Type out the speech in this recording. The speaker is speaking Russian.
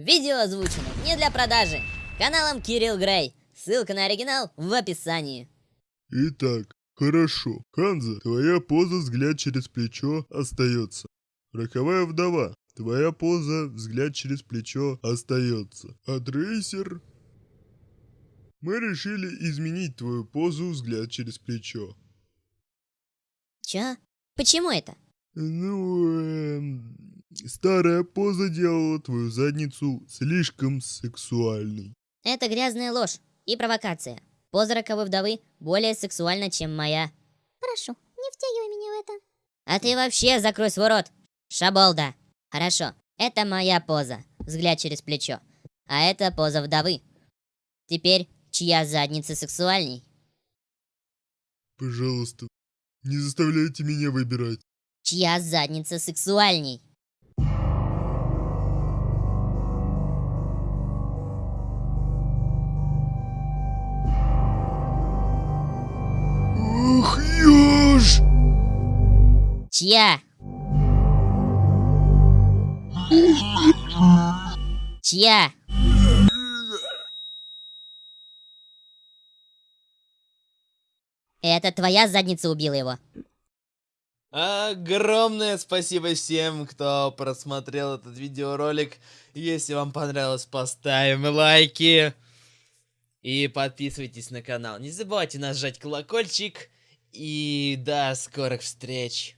Видео озвучено не для продажи. Каналом Кирилл Грей. Ссылка на оригинал в описании. Итак, хорошо. Ханза, твоя поза взгляд через плечо остается. Роковая вдова, твоя поза взгляд через плечо остается. А Трейсер... Мы решили изменить твою позу взгляд через плечо. Чё? Почему это? Ну, эм, старая поза делала твою задницу слишком сексуальной. Это грязная ложь и провокация. Поза роковой вдовы более сексуальна, чем моя. Прошу, не втягивай меня в это. А ты вообще закрой свой рот, шаболда. Хорошо, это моя поза, взгляд через плечо. А это поза вдовы. Теперь, чья задница сексуальней? Пожалуйста, не заставляйте меня выбирать. Чья задница сексуальней? Ёж! Чья? Чья? Это твоя задница убила его. Огромное спасибо всем, кто просмотрел этот видеоролик. Если вам понравилось, поставим лайки. И подписывайтесь на канал. Не забывайте нажать колокольчик. И до скорых встреч.